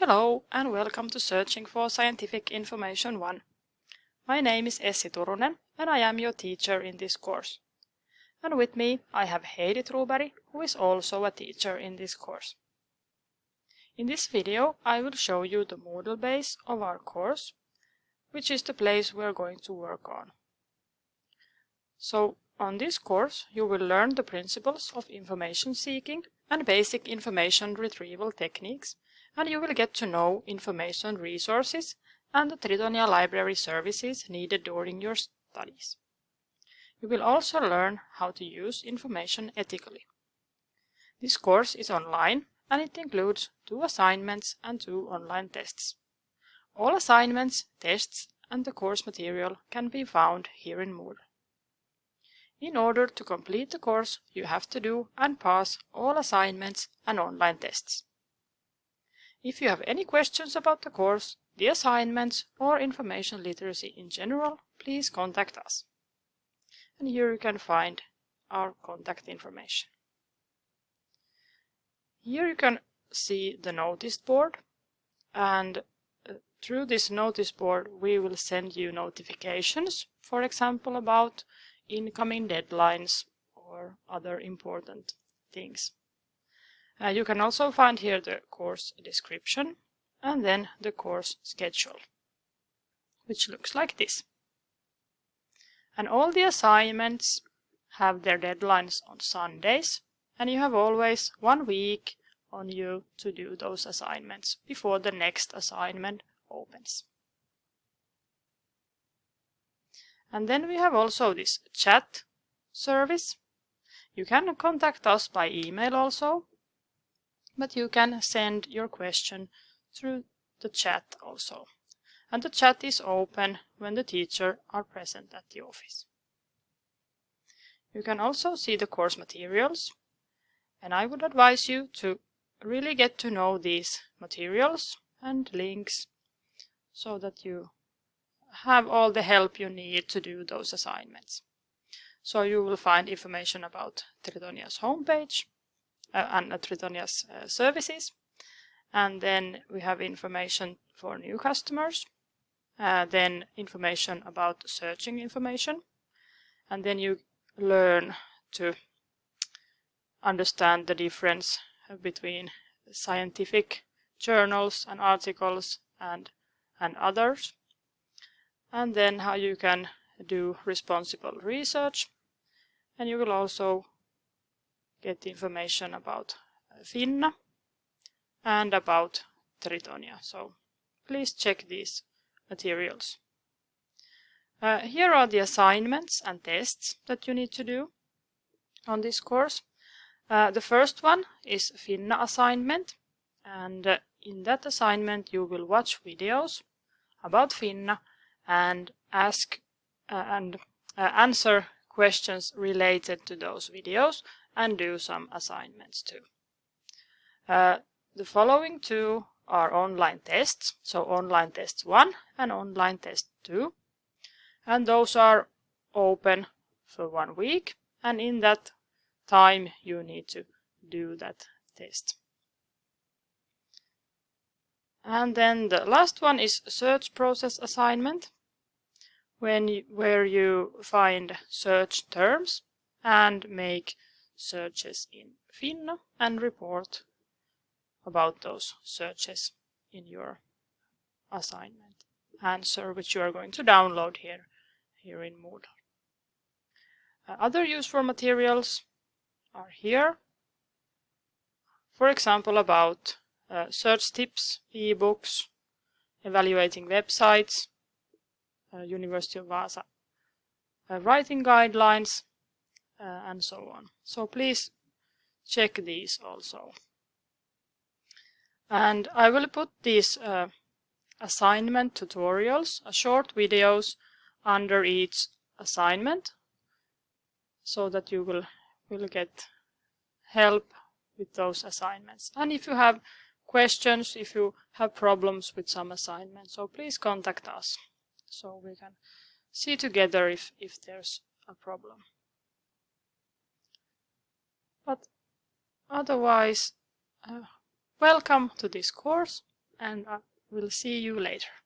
Hello and welcome to Searching for Scientific Information 1. My name is Essi Turunen and I am your teacher in this course. And with me I have Heidi Truberg, who is also a teacher in this course. In this video I will show you the Moodle base of our course, which is the place we are going to work on. So on this course you will learn the principles of information seeking and basic information retrieval techniques and you will get to know information resources and the Tritonia library services needed during your studies. You will also learn how to use information ethically. This course is online and it includes two assignments and two online tests. All assignments, tests and the course material can be found here in Moodle. In order to complete the course, you have to do and pass all assignments and online tests. If you have any questions about the course, the assignments or information literacy in general, please contact us. And here you can find our contact information. Here you can see the notice board and uh, through this notice board we will send you notifications, for example about incoming deadlines or other important things. Uh, you can also find here the course description and then the course schedule, which looks like this. And all the assignments have their deadlines on Sundays, and you have always one week on you to do those assignments before the next assignment opens. And then we have also this chat service. You can contact us by email also, but you can send your question through the chat also. And the chat is open when the teacher are present at the office. You can also see the course materials and I would advise you to really get to know these materials and links so that you have all the help you need to do those assignments. So you will find information about Tritonia's homepage uh, and Tritonia's uh, services. And then we have information for new customers, uh, then information about searching information, and then you learn to understand the difference between scientific journals and articles and, and others, and then how you can do responsible research, and you will also get information about Finna and about Tritonia. So please check these materials. Uh, here are the assignments and tests that you need to do on this course. Uh, the first one is Finna assignment and uh, in that assignment you will watch videos about Finna and ask uh, and uh, answer questions related to those videos and do some assignments too. Uh, the following two are online tests, so online test 1 and online test 2. And those are open for one week and in that time you need to do that test. And then the last one is search process assignment, when you, where you find search terms and make searches in Finna and report about those searches in your assignment answer which you are going to download here here in Moodle. Uh, other useful materials are here. For example about uh, search tips, ebooks, evaluating websites, uh, University of Vaasa uh, writing guidelines, uh, and so on. So please check these also. And I will put these uh, assignment tutorials, uh, short videos under each assignment so that you will, will get help with those assignments. And if you have questions, if you have problems with some assignments, so please contact us so we can see together if, if there's a problem. But otherwise, uh, welcome to this course and I will see you later.